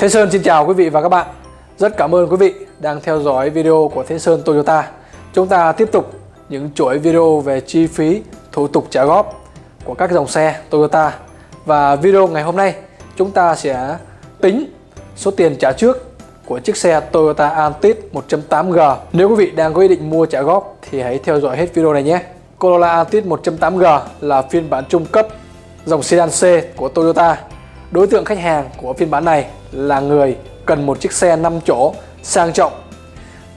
Thế Sơn xin chào quý vị và các bạn. Rất cảm ơn quý vị đang theo dõi video của Thế Sơn Toyota. Chúng ta tiếp tục những chuỗi video về chi phí, thủ tục trả góp của các dòng xe Toyota. Và video ngày hôm nay, chúng ta sẽ tính số tiền trả trước của chiếc xe Toyota Altis 1.8G. Nếu quý vị đang có ý định mua trả góp thì hãy theo dõi hết video này nhé. Corolla Altis 1.8G là phiên bản trung cấp dòng sedan C của Toyota. Đối tượng khách hàng của phiên bản này là người cần một chiếc xe 5 chỗ sang trọng,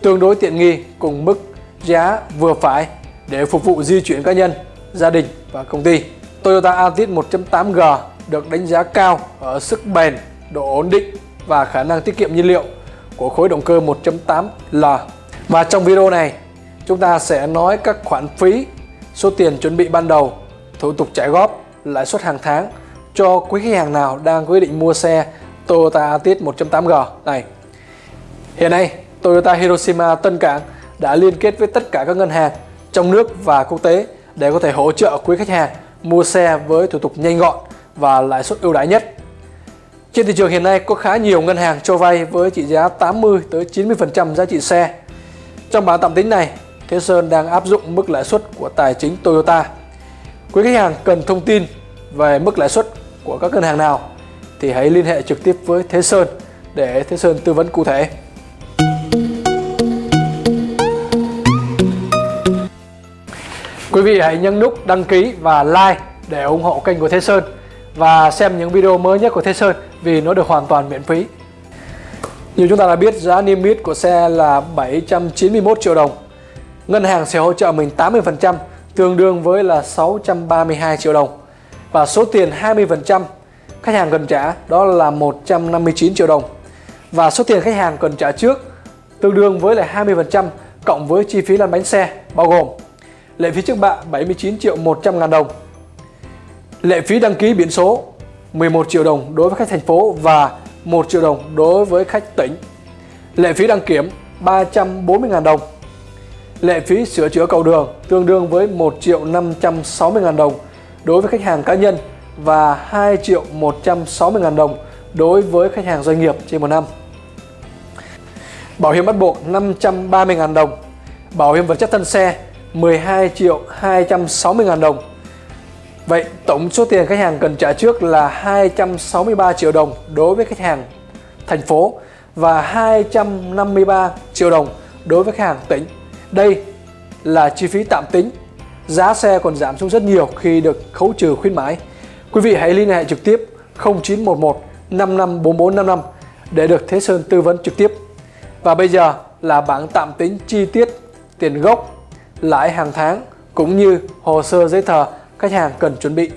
tương đối tiện nghi cùng mức giá vừa phải để phục vụ di chuyển cá nhân, gia đình và công ty. Toyota Altis 1.8G được đánh giá cao ở sức bền, độ ổn định và khả năng tiết kiệm nhiên liệu của khối động cơ 1.8L. Và trong video này, chúng ta sẽ nói các khoản phí, số tiền chuẩn bị ban đầu, thủ tục trả góp, lãi suất hàng tháng cho quý khách hàng nào đang quyết định mua xe Toyota Altis 1.8G này. Hiện nay, Toyota Hiroshima Tân Cảng đã liên kết với tất cả các ngân hàng trong nước và quốc tế để có thể hỗ trợ quý khách hàng mua xe với thủ tục nhanh gọn và lãi suất ưu đãi nhất. Trên thị trường hiện nay có khá nhiều ngân hàng cho vay với trị giá 80 tới 90% giá trị xe. Trong bản tạm tính này, Thế Sơn đang áp dụng mức lãi suất của tài chính Toyota. Quý khách hàng cần thông tin về mức lãi suất của các ngân hàng nào, thì hãy liên hệ trực tiếp với Thế Sơn để Thế Sơn tư vấn cụ thể. Quý vị hãy nhấn nút đăng ký và like để ủng hộ kênh của Thế Sơn và xem những video mới nhất của Thế Sơn vì nó được hoàn toàn miễn phí. Như chúng ta đã biết, giá niêm yết của xe là 791 triệu đồng. Ngân hàng sẽ hỗ trợ mình 80% tương đương với là 632 triệu đồng. Và số tiền 20% khách hàng cần trả đó là 159 triệu đồng. Và số tiền khách hàng cần trả trước tương đương với lại 20% cộng với chi phí lăn bánh xe bao gồm lệ phí trước bạ 79 triệu 100 ngàn đồng, lệ phí đăng ký biển số 11 triệu đồng đối với khách thành phố và 1 triệu đồng đối với khách tỉnh, lệ phí đăng kiểm 340 ngàn đồng, lệ phí sửa chữa cầu đường tương đương với 1 triệu 560 ngàn đồng đối với khách hàng cá nhân và 2 triệu 160 ngàn đồng đối với khách hàng doanh nghiệp trên một năm. Bảo hiểm bắt buộc 530 ngàn đồng, bảo hiểm vật chất thân xe 12 triệu 260 ngàn đồng. Vậy tổng số tiền khách hàng cần trả trước là 263 triệu đồng đối với khách hàng thành phố và 253 triệu đồng đối với khách hàng tỉnh. Đây là chi phí tạm tính. Giá xe còn giảm xuống rất nhiều khi được khấu trừ khuyến mãi. Quý vị hãy liên hệ trực tiếp 0911 554455 để được Thế Sơn tư vấn trực tiếp. Và bây giờ là bảng tạm tính chi tiết tiền gốc, lãi hàng tháng cũng như hồ sơ giấy tờ khách hàng cần chuẩn bị.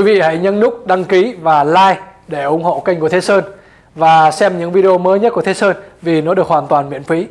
Quý vị hãy nhấn nút đăng ký và like để ủng hộ kênh của Thế Sơn và xem những video mới nhất của Thế Sơn vì nó được hoàn toàn miễn phí.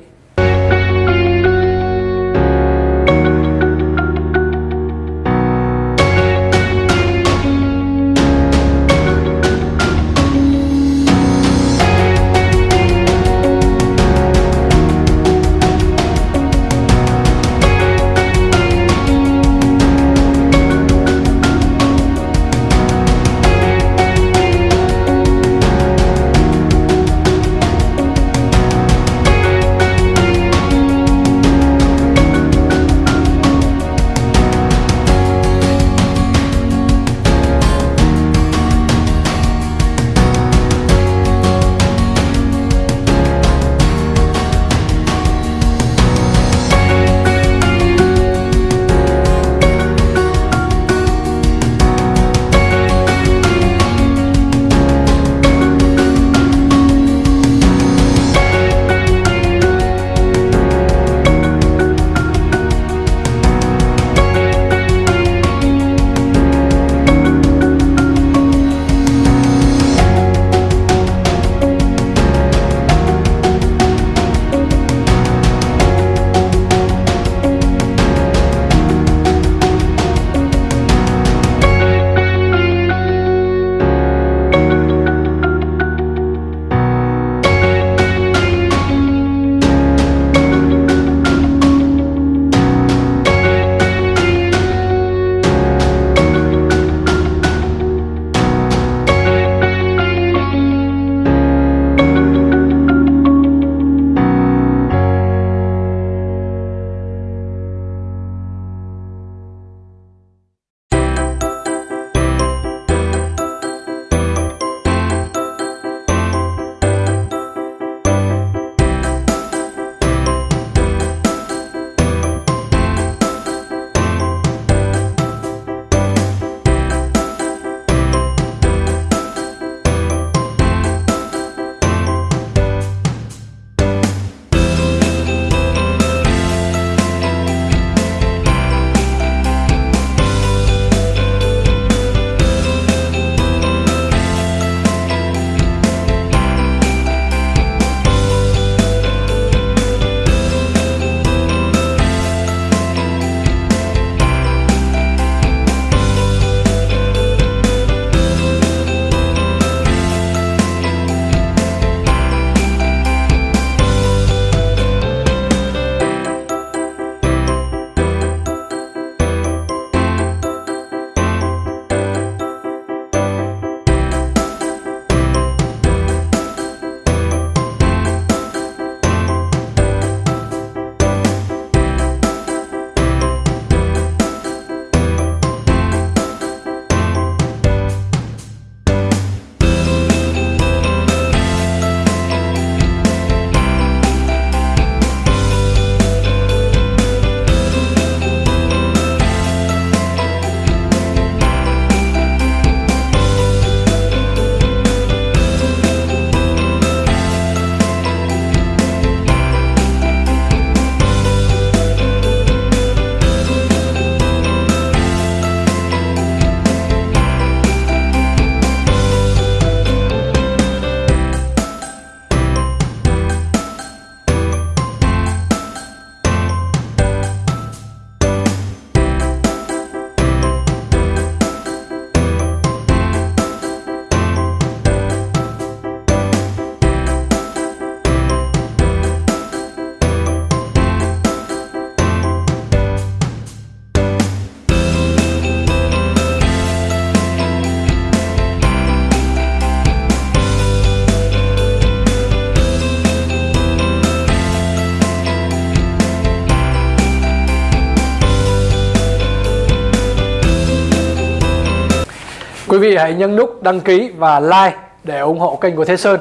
Quý vị hãy nhấn nút đăng ký và like để ủng hộ kênh của Thế Sơn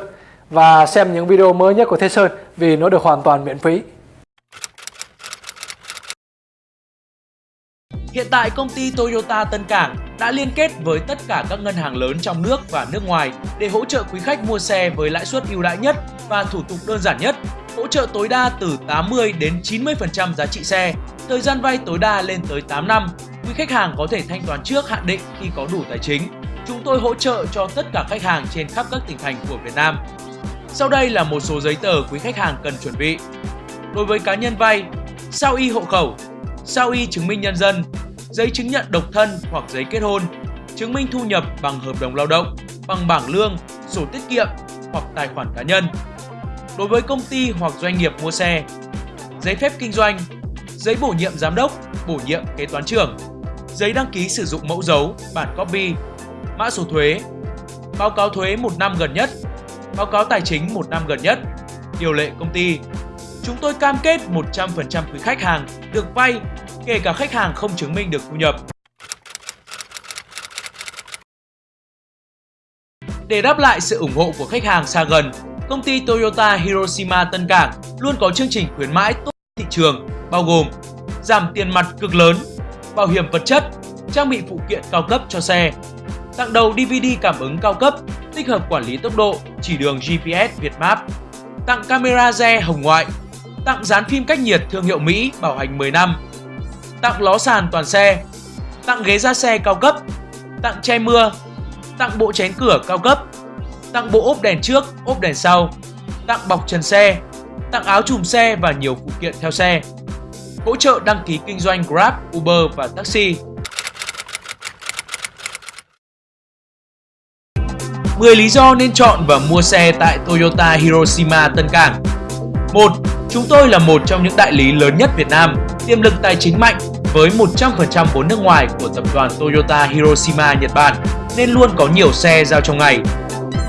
và xem những video mới nhất của Thế Sơn vì nó được hoàn toàn miễn phí. Hiện tại công ty Toyota Tân Cảng đã liên kết với tất cả các ngân hàng lớn trong nước và nước ngoài để hỗ trợ quý khách mua xe với lãi suất ưu đãi nhất và thủ tục đơn giản nhất, hỗ trợ tối đa từ 80 đến 90% giá trị xe, thời gian vay tối đa lên tới 8 năm. Quý khách hàng có thể thanh toán trước hạn định khi có đủ tài chính. Chúng tôi hỗ trợ cho tất cả khách hàng trên khắp các tỉnh thành của Việt Nam. Sau đây là một số giấy tờ quý khách hàng cần chuẩn bị. Đối với cá nhân vay, sao y hộ khẩu, sao y chứng minh nhân dân, giấy chứng nhận độc thân hoặc giấy kết hôn, chứng minh thu nhập bằng hợp đồng lao động, bằng bảng lương, sổ tiết kiệm hoặc tài khoản cá nhân. Đối với công ty hoặc doanh nghiệp mua xe, giấy phép kinh doanh, giấy bổ nhiệm giám đốc, bổ nhiệm kế toán trưởng, giấy đăng ký sử dụng mẫu dấu, bản copy, mã số thuế, báo cáo thuế một năm gần nhất, báo cáo tài chính một năm gần nhất, điều lệ công ty. Chúng tôi cam kết 100% quý khách hàng được vay kể cả khách hàng không chứng minh được thu nhập. Để đáp lại sự ủng hộ của khách hàng xa gần, công ty Toyota Hiroshima Tân Cảng luôn có chương trình khuyến mãi tốt thị trường bao gồm giảm tiền mặt cực lớn, bảo hiểm vật chất, trang bị phụ kiện cao cấp cho xe, tặng đầu DVD cảm ứng cao cấp, tích hợp quản lý tốc độ, chỉ đường GPS việt map, tặng camera re hồng ngoại, tặng dán phim cách nhiệt thương hiệu Mỹ bảo hành 10 năm, tặng ló sàn toàn xe, tặng ghế ra xe cao cấp, tặng che mưa, tặng bộ chén cửa cao cấp, tặng bộ ốp đèn trước, ốp đèn sau, tặng bọc trần xe, tặng áo chùm xe và nhiều phụ kiện theo xe. Hỗ trợ đăng ký kinh doanh Grab, Uber và taxi. 10 lý do nên chọn và mua xe tại Toyota Hiroshima Tân Cảng 1. Chúng tôi là một trong những đại lý lớn nhất Việt Nam, tiềm lực tài chính mạnh với 100% vốn nước ngoài của tập đoàn Toyota Hiroshima Nhật Bản nên luôn có nhiều xe giao trong ngày.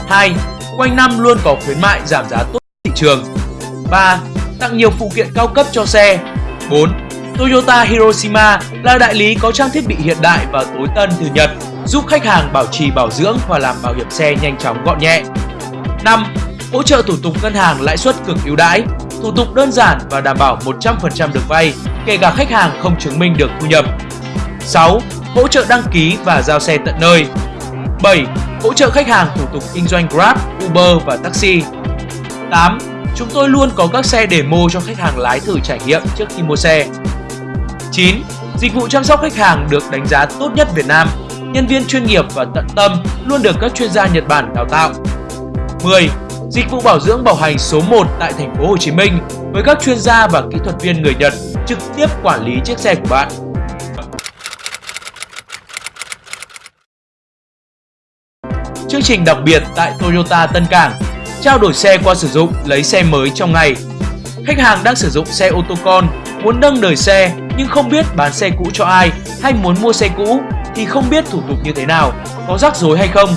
2. Quanh năm luôn có khuyến mại giảm giá tốt thị trường. 3. Tặng nhiều phụ kiện cao cấp cho xe. 4. Toyota Hiroshima là đại lý có trang thiết bị hiện đại và tối tân từ Nhật, giúp khách hàng bảo trì bảo dưỡng và làm bảo hiểm xe nhanh chóng gọn nhẹ. 5. Hỗ trợ thủ tục ngân hàng lãi suất cực ưu đãi, thủ tục đơn giản và đảm bảo 100% được vay, kể cả khách hàng không chứng minh được thu nhập. 6. Hỗ trợ đăng ký và giao xe tận nơi. 7. Hỗ trợ khách hàng thủ tục kinh doanh Grab, Uber và taxi. 8. Chúng tôi luôn có các xe demo cho khách hàng lái thử trải nghiệm trước khi mua xe. 9. Dịch vụ chăm sóc khách hàng được đánh giá tốt nhất Việt Nam. Nhân viên chuyên nghiệp và tận tâm luôn được các chuyên gia Nhật Bản đào tạo. 10. Dịch vụ bảo dưỡng bảo hành số 1 tại thành phố Hồ Chí Minh với các chuyên gia và kỹ thuật viên người Nhật trực tiếp quản lý chiếc xe của bạn. Chương trình đặc biệt tại Toyota Tân Cảng Trao đổi xe qua sử dụng, lấy xe mới trong ngày Khách hàng đang sử dụng xe ô tô con, muốn nâng đời xe nhưng không biết bán xe cũ cho ai hay muốn mua xe cũ thì không biết thủ tục như thế nào, có rắc rối hay không.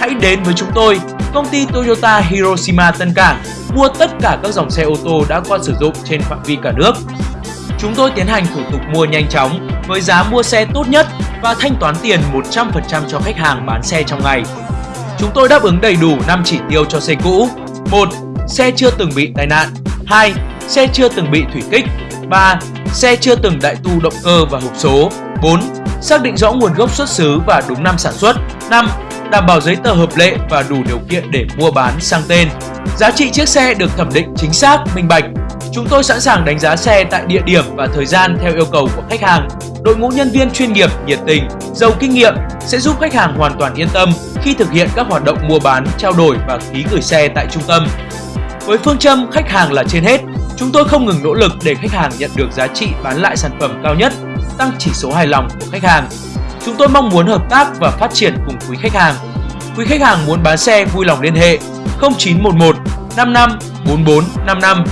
Hãy đến với chúng tôi, công ty Toyota Hiroshima Tân Cảng mua tất cả các dòng xe ô tô đã qua sử dụng trên phạm vi cả nước. Chúng tôi tiến hành thủ tục mua nhanh chóng với giá mua xe tốt nhất và thanh toán tiền 100% cho khách hàng bán xe trong ngày. Chúng tôi đáp ứng đầy đủ 5 chỉ tiêu cho xe cũ. 1. Xe chưa từng bị tai nạn. 2. Xe chưa từng bị thủy kích. 3. Xe chưa từng đại tu động cơ và hộp số. 4. Xác định rõ nguồn gốc xuất xứ và đúng năm sản xuất. 5. Đảm bảo giấy tờ hợp lệ và đủ điều kiện để mua bán sang tên. Giá trị chiếc xe được thẩm định chính xác, minh bạch. Chúng tôi sẵn sàng đánh giá xe tại địa điểm và thời gian theo yêu cầu của khách hàng. Đội ngũ nhân viên chuyên nghiệp, nhiệt tình, giàu kinh nghiệm sẽ giúp khách hàng hoàn toàn yên tâm khi thực hiện các hoạt động mua bán, trao đổi và ký gửi xe tại trung tâm. Với phương châm khách hàng là trên hết, chúng tôi không ngừng nỗ lực để khách hàng nhận được giá trị bán lại sản phẩm cao nhất, tăng chỉ số hài lòng của khách hàng. Chúng tôi mong muốn hợp tác và phát triển cùng quý khách hàng. Quý khách hàng muốn bán xe vui lòng liên hệ 0911 55 44 55.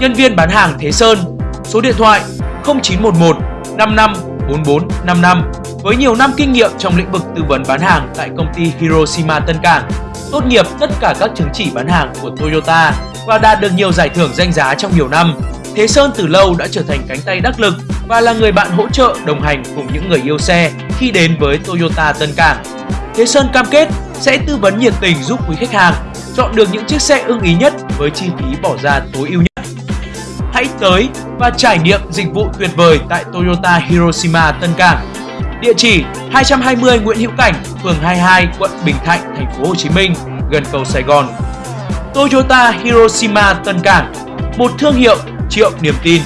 Nhân viên bán hàng Thế Sơn, số điện thoại 0911 55 44 55 với nhiều năm kinh nghiệm trong lĩnh vực tư vấn bán hàng tại công ty Hiroshima Tân Cảng, tốt nghiệp tất cả các chứng chỉ bán hàng của Toyota và đạt được nhiều giải thưởng danh giá trong nhiều năm. Thế Sơn từ lâu đã trở thành cánh tay đắc lực và là người bạn hỗ trợ đồng hành cùng những người yêu xe khi đến với Toyota Tân Cảng. Thế Sơn cam kết sẽ tư vấn nhiệt tình giúp quý khách hàng chọn được những chiếc xe ưng ý nhất với chi phí bỏ ra tối ưu nhất. Hãy tới và trải nghiệm dịch vụ tuyệt vời tại Toyota Hiroshima Tân Cảng. Địa chỉ 220 Nguyễn Hữu Cảnh, phường 22, quận Bình Thạnh, thành phố Hồ Chí Minh, gần cầu Sài Gòn. Toyota Hiroshima Tân Cảng, một thương hiệu triệu niềm tin.